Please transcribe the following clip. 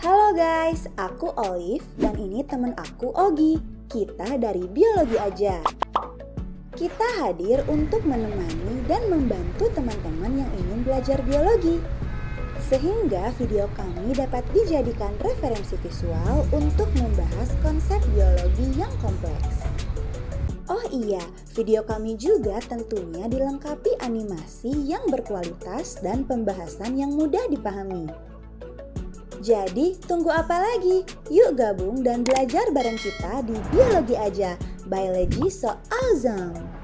Halo guys, aku Olive dan ini temen aku Ogi. Kita dari Biologi Aja. Kita hadir untuk menemani dan membantu teman-teman yang ingin belajar biologi. Sehingga video kami dapat dijadikan referensi visual untuk membahas konsep biologi yang kompleks. Oh iya, video kami juga tentunya dilengkapi animasi yang berkualitas dan pembahasan yang mudah dipahami. Jadi, tunggu apa lagi? Yuk gabung dan belajar bareng kita di Biologi Aja. Biology so awesome!